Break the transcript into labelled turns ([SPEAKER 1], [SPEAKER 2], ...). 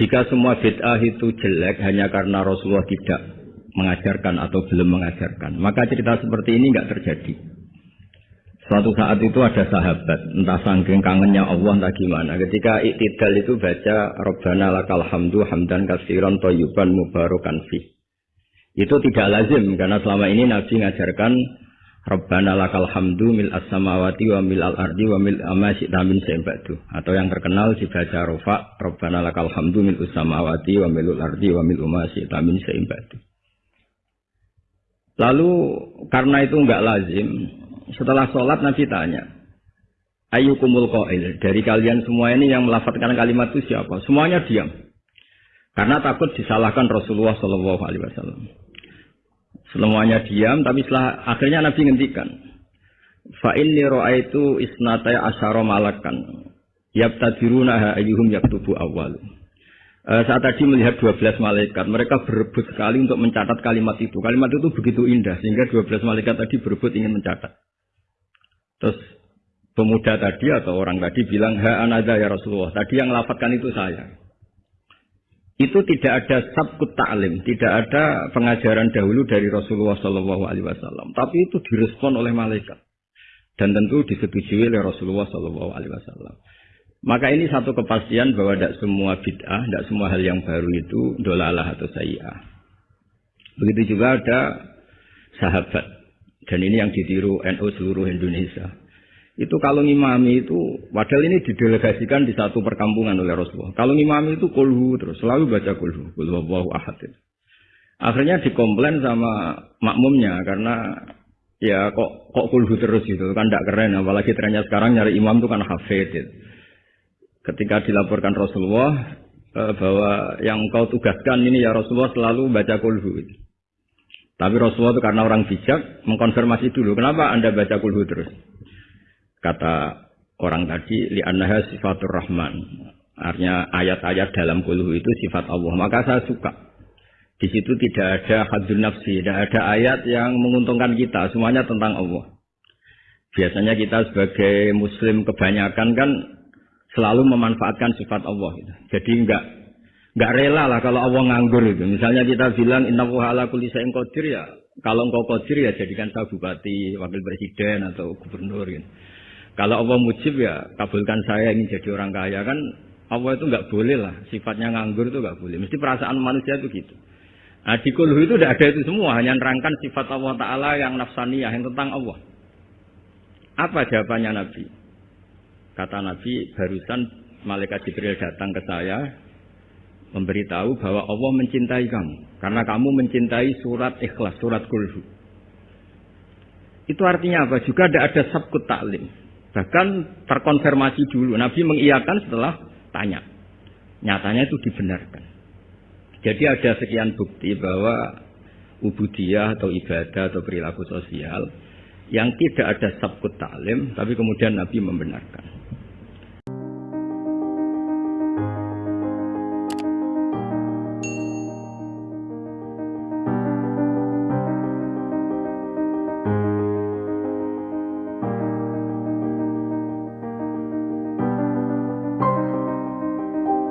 [SPEAKER 1] Jika semua bid'ah itu jelek hanya karena Rasulullah tidak mengajarkan atau belum mengajarkan, maka cerita seperti ini nggak terjadi. Suatu saat itu ada sahabat, entah sangking kangennya Allah entah gimana. Ketika iktidal itu baca Rabbana lakal hamdu hamdan kasiran toyuban mubarakan fi. Itu tidak lazim karena selama ini Nabi mengajarkan Rabbana lakal hamdu mil as-samawati wa mil al-ardi wa mil amma min sembatu. Atau yang terkenal dibaca rofa Rabbana lakal hamdu mil as-samawati wa mil al-ardi wa mil amma min sembatu. Lalu karena itu enggak lazim, setelah sholat Nabi tanya, Ayyukumul qail. Dari kalian semua ini yang melafatkan kalimat itu siapa? Semuanya diam. Karena takut disalahkan Rasulullah Shallallahu Alaihi Wasallam. Semuanya diam, tapi setelah akhirnya Nabi ngendikan, Fa inni itu isnatai asyara malakan. Yabtadiruna ayyuhum yaktubu awal. Uh, saat tadi melihat 12 malaikat, mereka berebut sekali untuk mencatat kalimat itu. Kalimat itu begitu indah, sehingga 12 malaikat tadi berebut ingin mencatat. Terus pemuda tadi atau orang tadi bilang, ha anada ya Rasulullah. Tadi yang melafatkan itu saya. Itu tidak ada sabkut ta'lim, tidak ada pengajaran dahulu dari Rasulullah Wasallam. Tapi itu direspon oleh malaikat dan tentu disetujui oleh Rasulullah Wasallam. Maka ini satu kepastian bahwa tidak semua bid'ah, tidak semua hal yang baru itu dolalah atau sayyah. Begitu juga ada sahabat dan ini yang ditiru NU seluruh Indonesia. Itu kalau ngimami itu, padahal ini didelegasikan di satu perkampungan oleh Rasulullah. Kalau ngimami itu kulhu terus, selalu baca kulhu. Kulhu Allahu ahad itu. Akhirnya dikomplain sama makmumnya karena ya kok kok kulhu terus gitu kan tidak keren apalagi trennya sekarang nyari imam itu kan hafid gitu. ketika dilaporkan Rasulullah eh, bahwa yang kau tugaskan ini ya Rasulullah selalu baca kulhu gitu. Tapi Rasulullah itu karena orang bijak mengkonfirmasi dulu, kenapa Anda baca kulhu terus? Kata orang tadi, li annaha sifatur rahman. Artinya ayat-ayat dalam kulhu itu sifat Allah. Maka saya suka. Di situ tidak ada hadun nafsi, tidak ada ayat yang menguntungkan kita. Semuanya tentang Allah. Biasanya kita sebagai muslim kebanyakan kan selalu memanfaatkan sifat Allah. Jadi enggak nggak rela lah kalau Allah nganggur itu. Misalnya kita bilang inna ala kulli syai'in ya, kalau engkau qadir ya jadikan saya bupati, wakil presiden atau gubernur gitu. Kalau Allah mujib ya kabulkan saya ingin jadi orang kaya kan Allah itu nggak boleh lah sifatnya nganggur itu nggak boleh. Mesti perasaan manusia itu gitu. Nah di kulhu itu tidak ada itu semua, hanya nerangkan sifat Allah Ta'ala yang nafsaniyah, yang tentang Allah. Apa jawabannya Nabi? Kata Nabi, barusan malaikat Jibril datang ke saya, memberitahu bahwa Allah mencintai kamu karena kamu mencintai surat ikhlas, surat kulhu. Itu artinya apa? Juga tidak ada sabkut taklim. Bahkan terkonfirmasi dulu. Nabi mengiyakan setelah tanya. Nyatanya itu dibenarkan. Jadi ada sekian bukti bahwa ubudiyah atau ibadah atau perilaku sosial yang tidak ada sabkut taklim, tapi kemudian Nabi membenarkan.